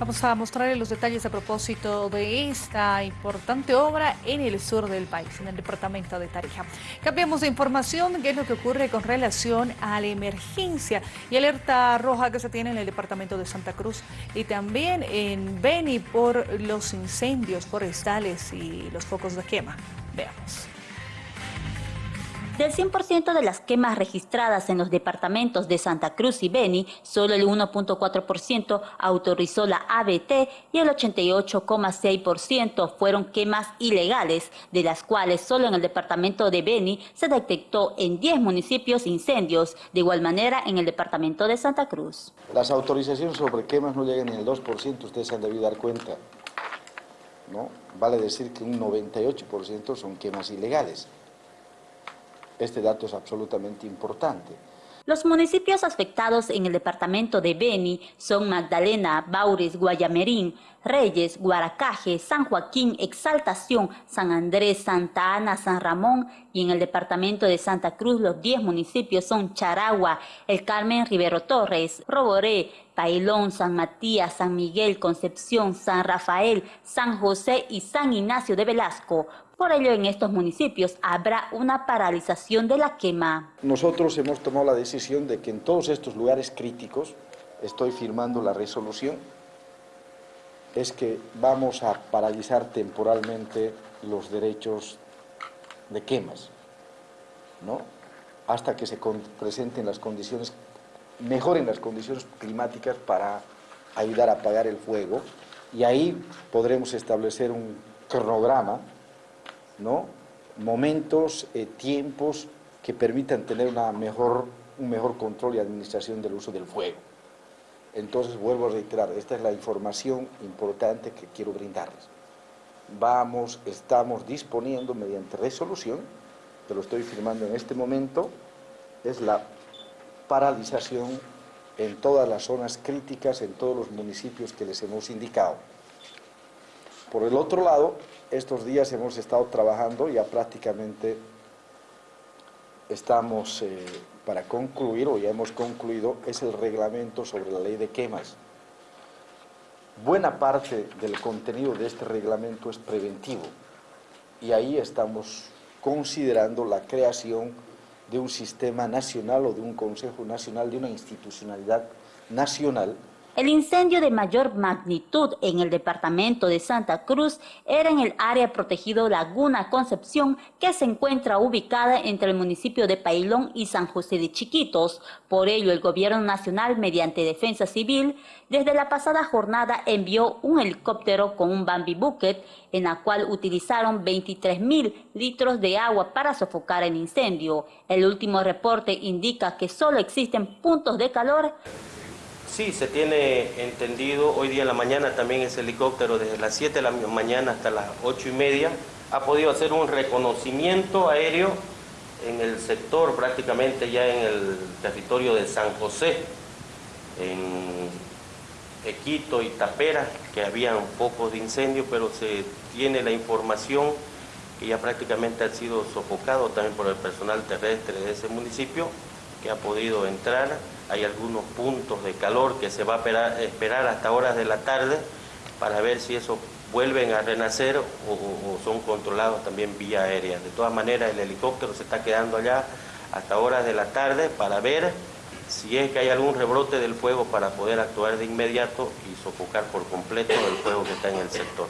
Vamos a mostrarles los detalles a propósito de esta importante obra en el sur del país, en el departamento de Tarija. Cambiamos de información, qué es lo que ocurre con relación a la emergencia y alerta roja que se tiene en el departamento de Santa Cruz y también en Beni por los incendios forestales y los focos de quema. Veamos. Del 100% de las quemas registradas en los departamentos de Santa Cruz y Beni, solo el 1.4% autorizó la ABT y el 88,6% fueron quemas ilegales, de las cuales solo en el departamento de Beni se detectó en 10 municipios incendios, de igual manera en el departamento de Santa Cruz. Las autorizaciones sobre quemas no llegan ni al 2%, ustedes han debido dar cuenta. ¿no? Vale decir que un 98% son quemas ilegales. Este dato es absolutamente importante. Los municipios afectados en el departamento de Beni son Magdalena, Baures, Guayamerín, Reyes, Guaracaje, San Joaquín, Exaltación, San Andrés, Santa Ana, San Ramón y en el departamento de Santa Cruz los 10 municipios son Charagua, El Carmen, Rivero Torres, Roboré, Pailón, San Matías, San Miguel, Concepción, San Rafael, San José y San Ignacio de Velasco. Por ello, en estos municipios habrá una paralización de la quema. Nosotros hemos tomado la decisión de que en todos estos lugares críticos, estoy firmando la resolución, es que vamos a paralizar temporalmente los derechos de quemas, ¿no? hasta que se presenten las condiciones, mejoren las condiciones climáticas para ayudar a apagar el fuego y ahí podremos establecer un cronograma ¿no? momentos, eh, tiempos que permitan tener una mejor, un mejor control y administración del uso del fuego. Entonces, vuelvo a reiterar, esta es la información importante que quiero brindarles. Vamos, estamos disponiendo mediante resolución, que lo estoy firmando en este momento, es la paralización en todas las zonas críticas, en todos los municipios que les hemos indicado. Por el otro lado, estos días hemos estado trabajando, ya prácticamente estamos eh, para concluir, o ya hemos concluido, es el reglamento sobre la ley de quemas. Buena parte del contenido de este reglamento es preventivo. Y ahí estamos considerando la creación de un sistema nacional o de un Consejo Nacional, de una institucionalidad nacional el incendio de mayor magnitud en el departamento de Santa Cruz era en el área protegido Laguna Concepción, que se encuentra ubicada entre el municipio de Pailón y San José de Chiquitos. Por ello, el gobierno nacional, mediante defensa civil, desde la pasada jornada envió un helicóptero con un Bambi Bucket, en la cual utilizaron 23 mil litros de agua para sofocar el incendio. El último reporte indica que solo existen puntos de calor Sí, se tiene entendido, hoy día en la mañana también ese helicóptero desde las 7 de la mañana hasta las 8 y media. Ha podido hacer un reconocimiento aéreo en el sector, prácticamente ya en el territorio de San José, en Equito y Tapera, que habían focos de incendio, pero se tiene la información que ya prácticamente ha sido sofocado también por el personal terrestre de ese municipio, que ha podido entrar hay algunos puntos de calor que se va a esperar, hasta horas de la tarde para ver si eso vuelven a renacer o, son controlados también vía aérea. De todas maneras, el helicóptero se está quedando allá hasta horas de la tarde para ver si es que hay algún rebrote del fuego para poder actuar de inmediato y sofocar por completo el fuego que está en el sector.